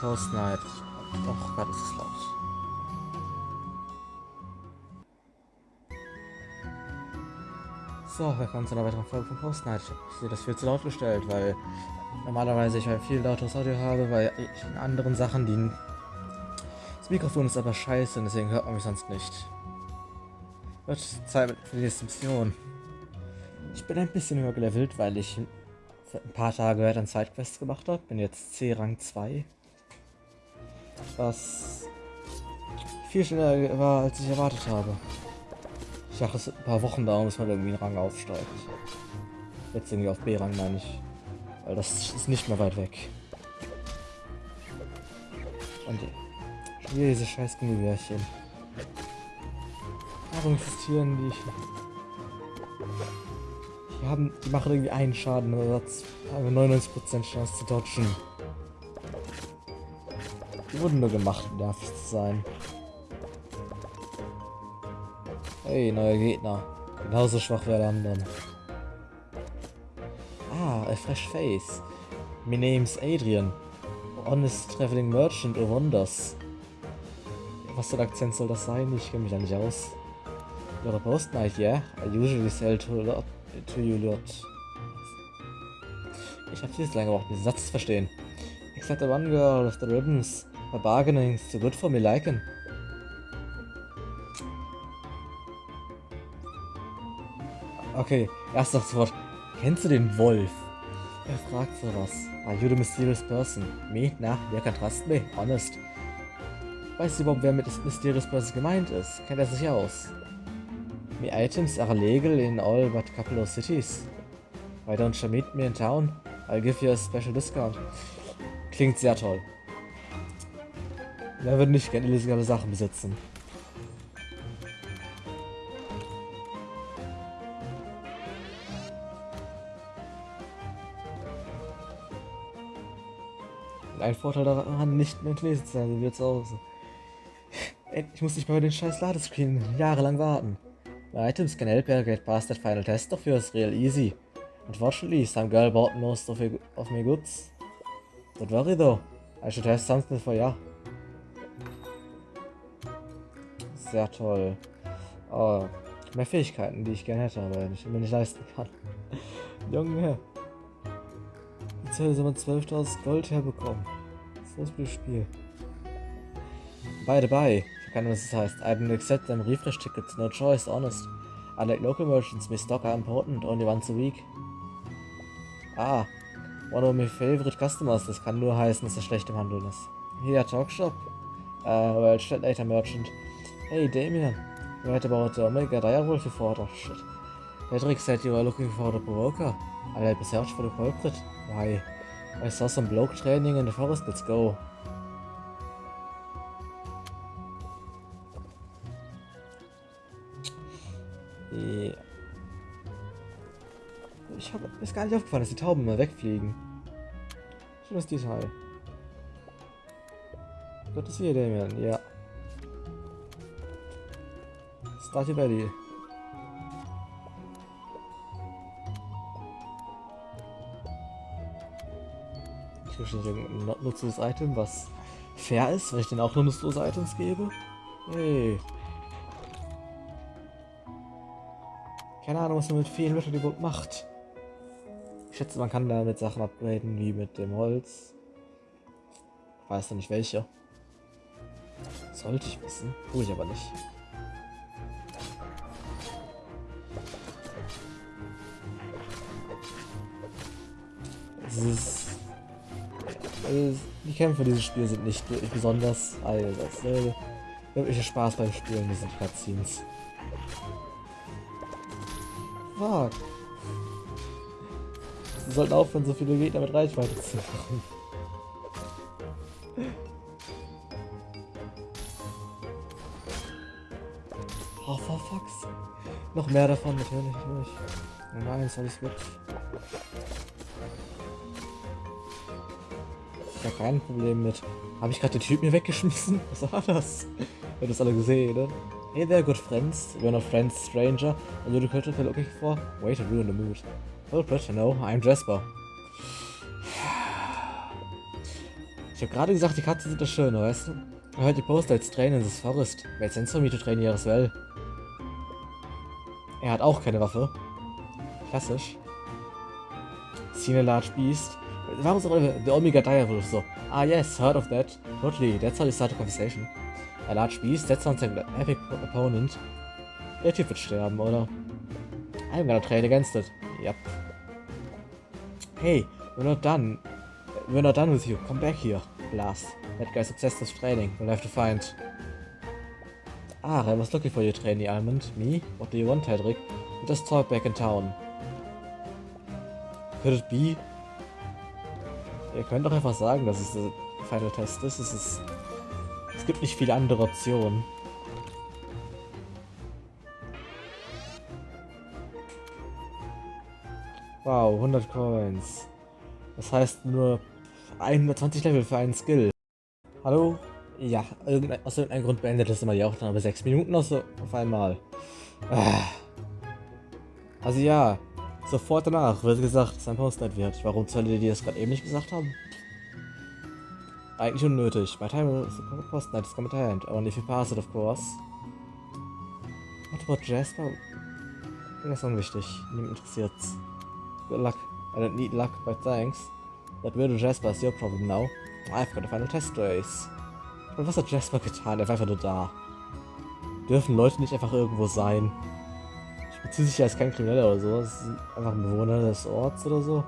Post Night. Doch, Gott, ist es laut. So, willkommen zu einer weiteren Folge von Post Night. Ich sehe das viel zu laut gestellt, weil normalerweise ich ein viel lauteres Audio habe, weil ich in anderen Sachen die das Mikrofon ist aber scheiße und deswegen hört man mich sonst nicht. Wird Zeit für die nächste Mission. Ich bin ein bisschen übergelevelt, weil ich ein paar Tage dann Sidequests gemacht habe. Bin jetzt C-Rang 2. Was viel schneller war, als ich erwartet habe. Ich dachte, es ein paar Wochen dauern, bis man irgendwie einen Rang aufsteigt. Jetzt irgendwie auf B-Rang meine ich. Weil das ist nicht mehr weit weg. Und wieder diese scheiß Gummibärchen. Warum existieren die? Die, haben, die machen irgendwie einen Schaden oder haben 99% Chance zu dodgen. Die wurden nur gemacht, um nervig zu sein. Hey, neuer Gegner. Genauso schwach wie alle anderen. Ah, a fresh face. My name's Adrian. Honest traveling merchant of wonders. Was für ein Akzent soll das sein? Ich kenne mich da nicht aus. You're a post night, yeah? I usually sell to, lot, to you lot. Ich habe viel zu lange gebraucht, diesen Satz zu verstehen. Except the one girl with the ribbons. Her bargaining's too good for me liking. Okay, erstes Wort. Kennst du den Wolf? Er fragt sowas. Are you the mysterious person? Me? Na, wer kann trust me? Honest. Weißt du überhaupt, wer mit mysterious person gemeint ist? Kennt er sich aus? Me items are legal in all but couple of cities. Why don't you meet me in town? I'll give you a special discount. Klingt sehr toll. Wer würde nicht gerne illegale Sachen besitzen? Ein Vorteil daran, nicht mehr lesen zu sein, wie zu Hause. Ich muss mehr über den scheiß Ladescreen jahrelang warten. My items can help you get past that final test of yours real easy. Unfortunately, some girl bought most of, of my goods. Don't worry though, I should have something for ya. Sehr toll. Oh, mehr Fähigkeiten, die ich gerne hätte, aber ich mir nicht leisten kann. Junge. Jetzt soll man 12.000 Gold herbekommen. Was ist das Spiel? By the by, ich kann was das heißt. I didn't accept them refresh tickets, no choice, honest. Unlike local merchants, my stock are important, only once a week. Ah, one of my favorite customers, das kann nur heißen, dass er schlecht im Handeln ist. Here, Talkshop. Uh, well, later, merchant. Hey, Damien. You heard about the Omega Direwolf before? Oh, shit. Patrick said you were looking for the provoker. I'll help you search for the culprit. Why? I saw some bloke training in the forest. Let's go. Ich habe ist gar nicht aufgefallen, dass die Tauben mal wegfliegen. Schönes Detail. Gott ist hier, Damien. Ja. Starty Valley. Ich wahrscheinlich irgendein nutzloses Item, was fair ist, weil ich denen auch nur nutzlose Items gebe. Hey. Keine Ahnung, was man mit vielen Leuten überhaupt macht. Ich schätze, man kann damit Sachen upgraden, wie mit dem Holz. Ich weiß noch nicht welche. Sollte ich wissen, tue ich aber nicht. Es ist also, die Kämpfe dieses Spiel sind nicht besonders. Also, das äh, wirkliche Spaß beim Spielen diese Cutscenes. Fuck. Sie sollten aufhören, so viele Gegner mit Reichweite zu machen. Oh, for fucks. Noch mehr davon, natürlich, natürlich. Nein, ist alles gut. Da kein Problem mit. Habe ich gerade den Typ mir weggeschmissen? Was war das? Ihr habt das alle gesehen, ne? Hey there, good friends. We're not friends, stranger. You the creature looking for? Wait to ruin the mood. Well, pretty no, I'm Jasper. Ich habe gerade gesagt, die Katzen sind das Schöne, weißt du? I heard you post let's train in this forest. Made sense for me to train here as well. Er hat auch keine Waffe. Klassisch. Seen a large beast. Ist auch the Omega Direwolf so? Ah yes, heard of that. Totally, that's how you start a conversation. A large beast, that sounds like an epic opponent. Der Typ wird sterben, oder? I'm gonna trade against it. Yep. Hey, we're not done. We're not done with you. Come back here. Blast. That guy's obsessed with training. We'll have to find... Ah, I was looking for you, trainee Almond. Me? What do you want, Hedrick? We just talk back in town. Could it be? Ihr könnt doch einfach sagen, dass es der Final Test ist. Es, ist, es gibt nicht viele andere Optionen. Wow, 100 Coins. Das heißt nur 120 Level für einen Skill. Hallo? Ja, irgendein, aus irgendeinem Grund beendet das immer die Aufnahme aber 6 Minuten auf, so, auf einmal. Ah. Also ja, sofort danach wird gesagt, dass ein Postnight wird. Warum soll die das gerade eben nicht gesagt haben? Eigentlich unnötig. My time is Postnight is coming to hand. Only if you pass it, of course. What about Jasper? Das ist unwichtig. Niemand interessiert's. Good luck. I don't need luck, but thanks. That weirdo Jasper is your problem now. I've got a final test race. Und was hat Jasper getan? Er war einfach nur da. Dürfen Leute nicht einfach irgendwo sein? Ich beziehe sich ja als kein Krimineller oder so. Das ist einfach ein Bewohner des Orts oder so.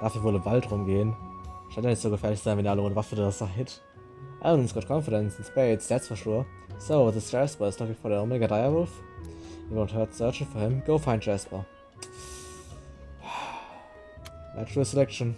Darf hier wohl im Wald rumgehen. Scheint ja nicht so gefährlich sein, wenn ihr alle ohne Waffe da seid. Alan's got confidence in spades, that's for sure. So, this Jasper is looking for the Omega Direwolf. You won't hurt searching for him. Go find Jasper. Natural selection.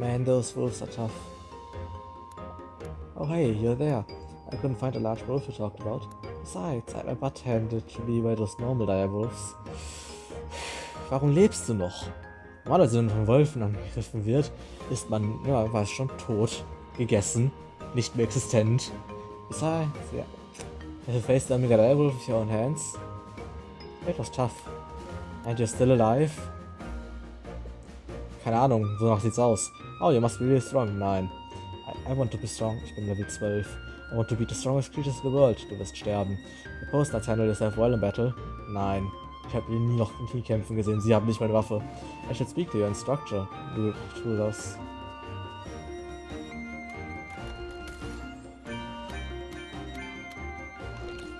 Man, those wolves are tough. Oh hey, you're there. I couldn't find a large wolf you talked about. Besides, I'm a butt-handed to be by those normal direwolves. Warum lebst du noch? Normalerweise, wenn man von Wölfen angegriffen wird, ist man, ja, weiß schon, tot, gegessen, nicht mehr existent. Besides, yeah. Have you faced the Omega Direwolf with your own hands? It was tough. And you're still alive? Keine Ahnung, so sieht's aus. Oh, you must be really strong. Nein. I, I, want to be strong. Ich bin Level 12. I want to be the strongest creatures in the world. Du wirst sterben. The Postnuts handle yourself well in battle. Nein. Ich habe ihn nie noch in Krieg kämpfen gesehen. Sie haben nicht meine Waffe. I should speak to your instructor. Du tu das.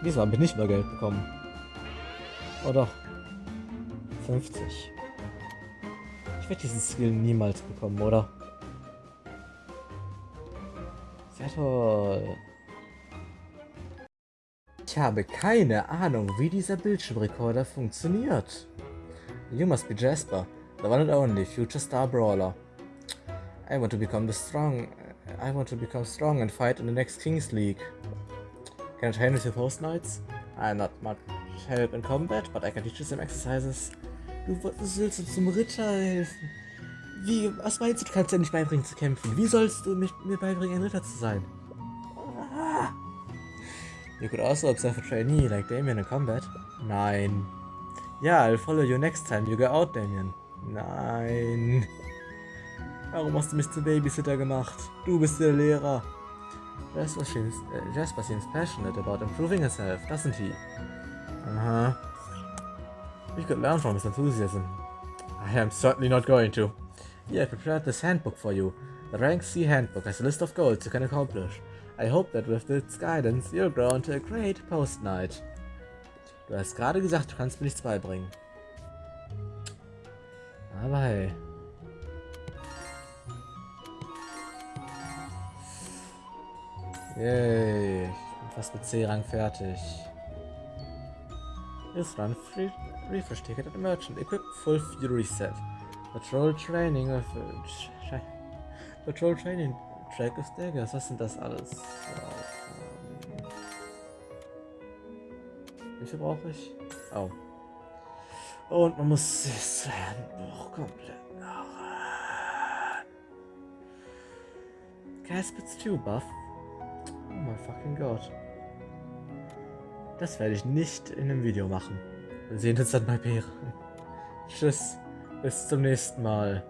Diesmal habe ich nicht mehr Geld bekommen. Oh doch. 50. Ich werde diesen Skill niemals bekommen, oder? Toll. Ich habe keine Ahnung, wie dieser Bildschirmrekorder funktioniert. You must be Jasper, the one and only future star brawler. I want to become the strong. I want to become strong and fight in the next Kings League. Can I train with your post knights? I'm not much help in combat, but I can teach you some exercises. Du, willst uns zum Ritter helfen. Wie, was meinst du, du kannst ja nicht beibringen zu kämpfen? Wie sollst du mich, mir beibringen, ein Ritter zu sein? Ah. You could also observe a trainee like Damien in combat. Nein. Ja, I'll follow you next time you go out, Damien. Nein. Warum hast du mich zum Babysitter gemacht? Du bist der Lehrer. Jasper seems, uh, Jasper seems passionate about improving himself, doesn't he? Aha. We could learn from his enthusiasm. I am certainly not going to. Yeah, I prepared this handbook for you. The Rank C handbook has a list of goals you can accomplish. I hope that with its guidance, you'll grow into a great Post Knight. Du hast gerade gesagt, du kannst mir nichts beibringen. Aber hey. Yay, ich bin fast mit C-Rang fertig. Use run free refresh ticket at merchant. Equip full fury set. Patrol training of Patrol training track of daggers. Was sind das alles? Ähm, wie viel brauche ich? Oh. Und man muss das Handbuch komplett nach. Caspits 2 Buff. Oh mein fucking Gott. Das werde ich nicht in einem Video machen. Wir sehen uns dann bei Bären. Tschüss. Bis zum nächsten Mal.